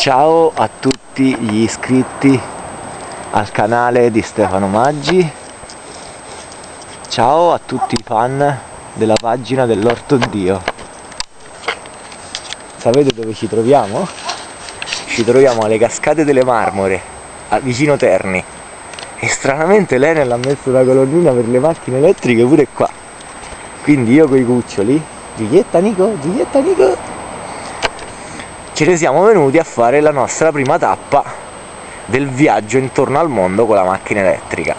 Ciao a tutti gli iscritti al canale di Stefano Maggi. Ciao a tutti i fan della pagina dell'Orto Dio. Sapete dove ci troviamo? Ci troviamo alle cascate delle Marmore, vicino Terni. E stranamente l'Enel ha messo una colonnina per le macchine elettriche pure qua. Quindi io con i cuccioli Giulietta Nico, Giulietta Nico ce ne siamo venuti a fare la nostra prima tappa del viaggio intorno al mondo con la macchina elettrica.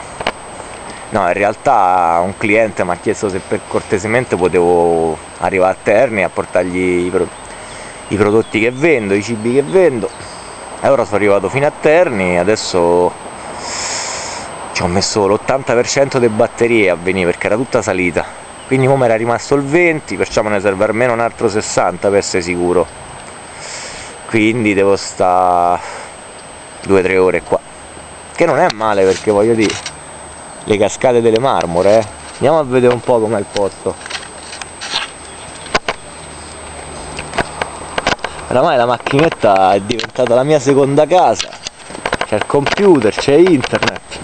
No in realtà un cliente mi ha chiesto se per cortesemente potevo arrivare a Terni a portargli i, pro i prodotti che vendo, i cibi che vendo. E ora sono arrivato fino a Terni adesso ci ho messo l'80% delle batterie a venire perché era tutta salita. Quindi come era rimasto il 20 perciò me ne serve almeno un altro 60 per essere sicuro quindi devo stare 2-3 ore qua. Che non è male perché voglio dire le cascate delle marmore eh. andiamo a vedere un po' com'è il posto oramai la macchinetta è diventata la mia seconda casa. C'è il computer, c'è internet.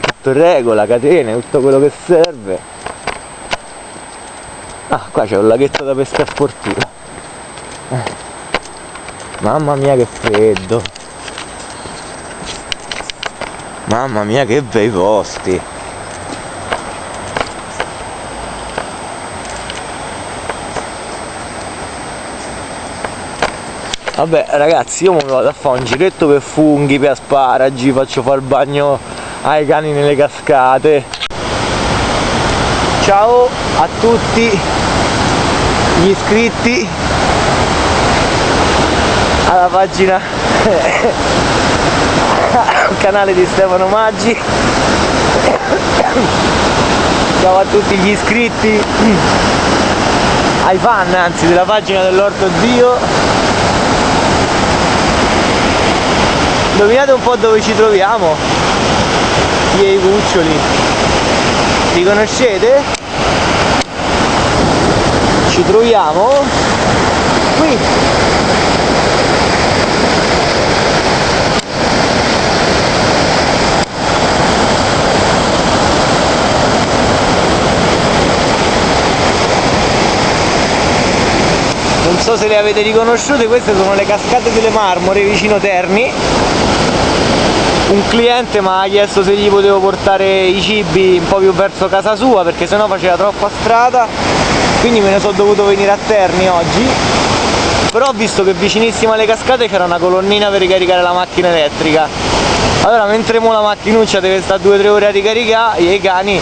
Tutto in regola, catene, tutto quello che serve. Ah qua c'è un laghetto da pesca sportiva eh. Mamma mia che freddo. Mamma mia che bei posti. Vabbè ragazzi io mi vado a fare un giretto per funghi, per asparagi faccio fare il bagno ai cani nelle cascate. Ciao a tutti gli iscritti alla pagina al canale di Stefano Maggi. Ciao a tutti gli iscritti ai fan anzi della pagina dell'Orto Dio. Indovinate un po' dove ci troviamo miei cuccioli. Li conoscete? ci troviamo qui non so se le avete riconosciute queste sono le cascate delle marmore vicino Terni. Un cliente mi ha chiesto se gli potevo portare i cibi un po' più verso casa sua perché sennò faceva troppa strada. Quindi me ne sono dovuto venire a Terni oggi. Però ho visto che vicinissimo alle cascate c'era una colonnina per ricaricare la macchina elettrica. Allora mentre mo la macchinuccia deve stare 2-3 ore a ricaricare i cani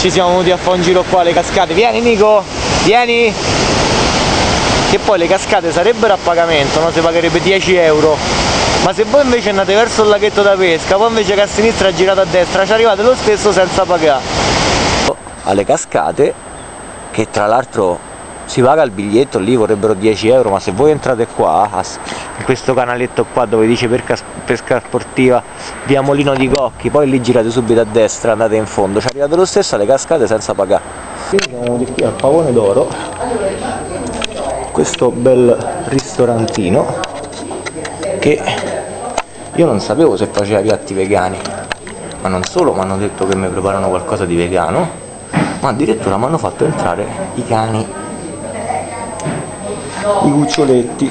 ci siamo venuti a fare un giro qua alle cascate. Vieni Nico! Vieni che poi le cascate sarebbero a pagamento, no? si pagherebbe 10 euro. Ma se voi invece andate verso il laghetto da pesca poi invece che a sinistra girate a destra ci arrivate lo stesso senza pagare. Alle cascate che tra l'altro si paga il biglietto lì vorrebbero 10 euro ma se voi entrate qua in questo canaletto qua dove dice pesca, pesca sportiva via Molino di Cocchi poi lì girate subito a destra andate in fondo ci arrivate lo stesso alle cascate senza pagare. Quindi siamo venuti qui al pavone d'oro questo bel ristorantino che io non sapevo se faceva piatti vegani ma non solo mi hanno detto che mi preparano qualcosa di vegano ma addirittura mi hanno fatto entrare i cani i cuccioletti.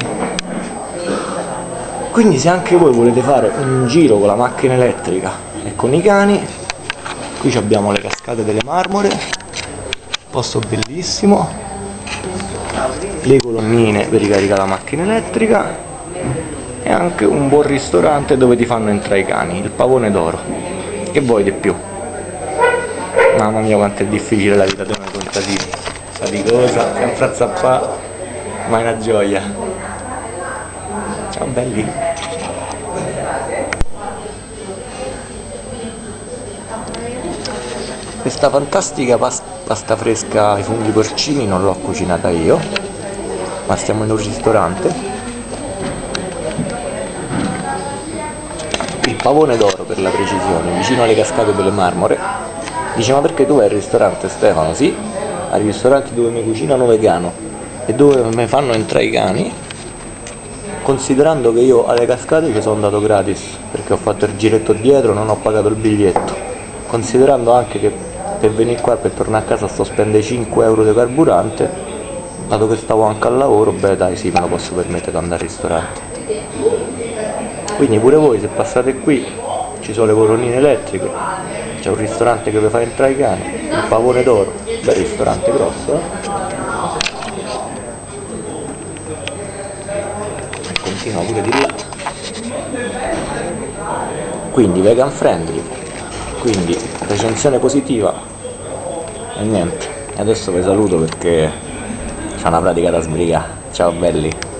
Quindi se anche voi volete fare un giro con la macchina elettrica e con i cani qui abbiamo le cascate delle marmore posto bellissimo le colonnine per ricaricare la macchina elettrica e anche un buon ristorante dove ti fanno entrare i cani, il pavone d'oro. Che vuoi di più? Mamma mia quanto è difficile la vita di noi contadini. Sa di cosa? Sempre a zappare, ma è una gioia. Ciao belli! Questa fantastica pasta fresca ai funghi porcini non l'ho cucinata io, ma stiamo in un ristorante. Il pavone d'oro per la precisione vicino alle cascate delle marmore. Dice ma perché tu vai al ristorante Stefano? sì, ai ristoranti dove mi cucinano vegano e dove mi fanno entrare i cani considerando che io alle cascate ci sono andato gratis perché ho fatto il giretto dietro non ho pagato il biglietto. Considerando anche che per venire qua per tornare a casa sto a spendere 5 euro di carburante dato che stavo anche al lavoro beh dai sì me lo posso permettere di andare al ristorante quindi pure voi se passate qui ci sono le colonnine elettriche c'è un ristorante che vi fa entrare i cani il pavone d'oro bel ristorante grosso eh? continua pure di là quindi vegan friendly quindi recensione positiva e niente. Adesso vi saluto perché c'è una pratica da sbrigare. Ciao belli